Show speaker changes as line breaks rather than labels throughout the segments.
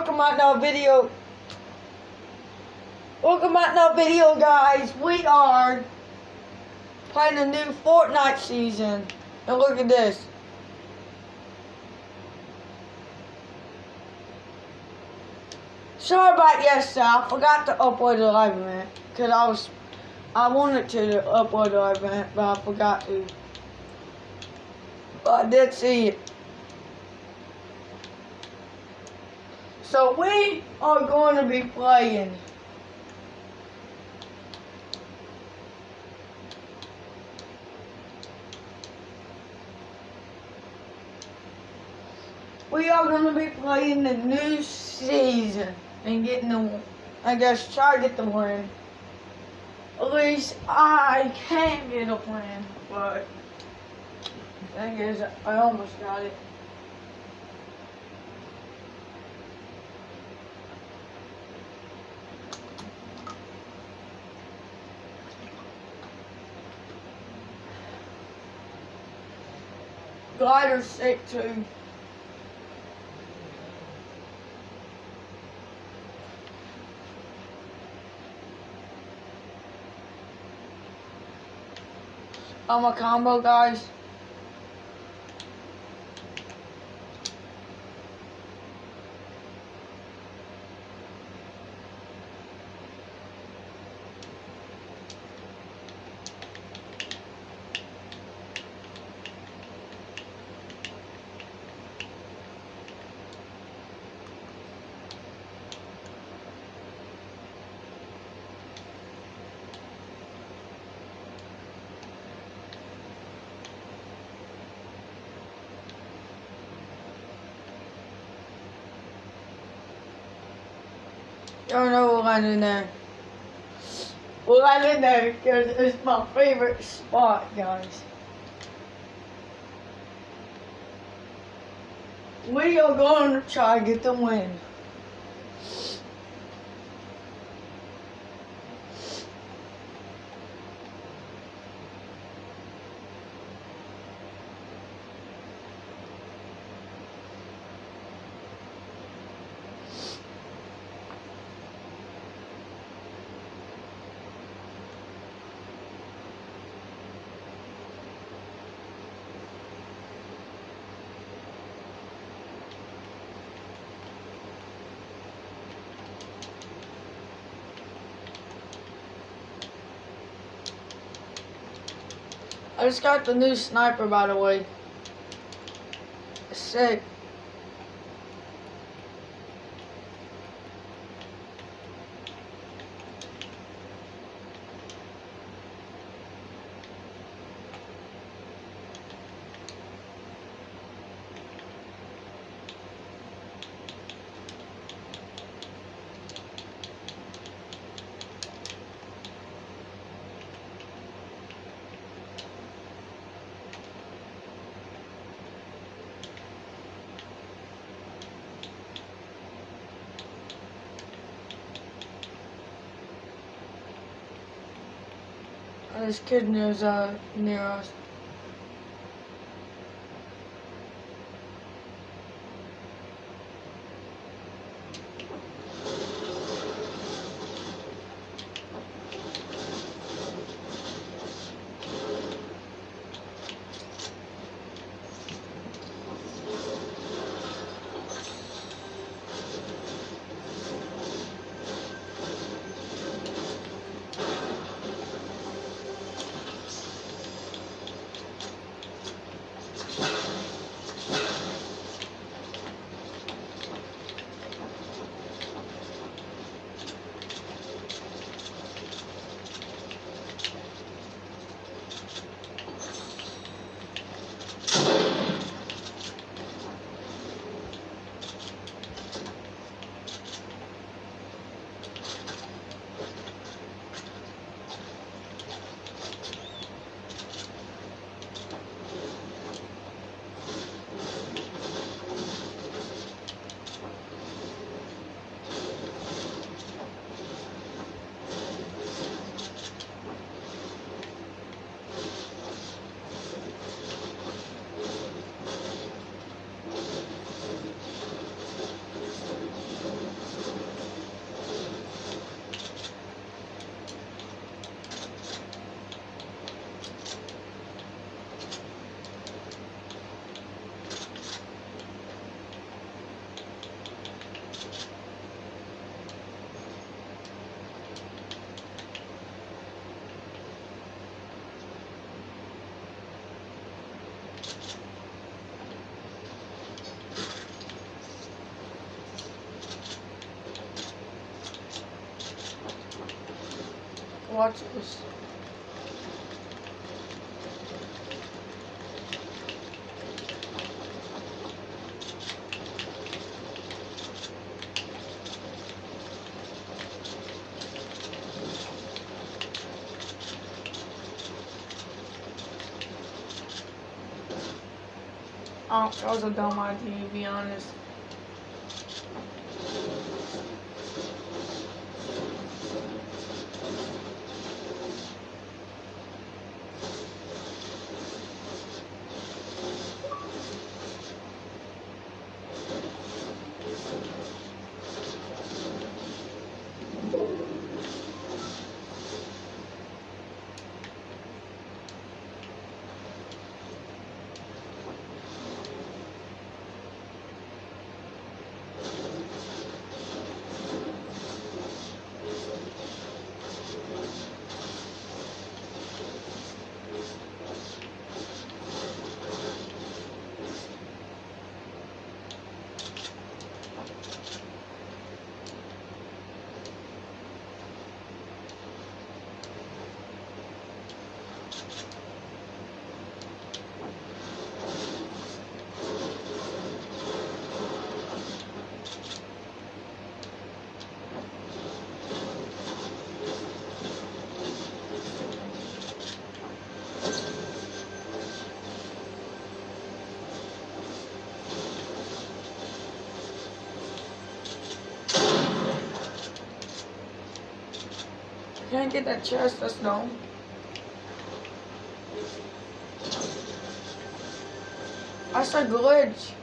welcome at another video. Welcome at another video, guys. We are playing a new Fortnite season. And look at this. Sorry about yesterday. I forgot to upload the live event. Because I was, I wanted to upload the live event, but I forgot to. But I did see it. So we are going to be playing. We are going to be playing the new season and getting the, I guess, try to get the win. At least I can get a win, but the thing is, I almost got it. Glider's sick too. I'm a combo, guys. Oh no, we'll land there. We'll land in there because it's my favorite spot, guys. We are going to try to get the win. I just got the new sniper, by the way. Sick. This kid knows uh, near us. Watch this. Oh, that was a dumb idea, to be honest. Can't get that chest, that's dumb. That's a glitch.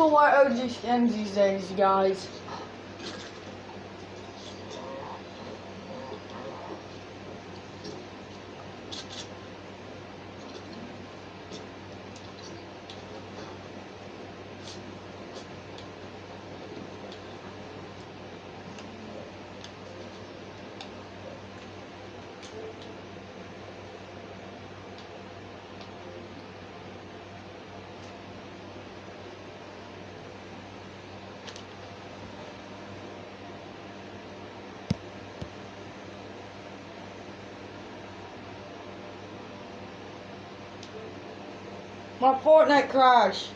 People wear OG skins these days, guys? My Fortnite crashed.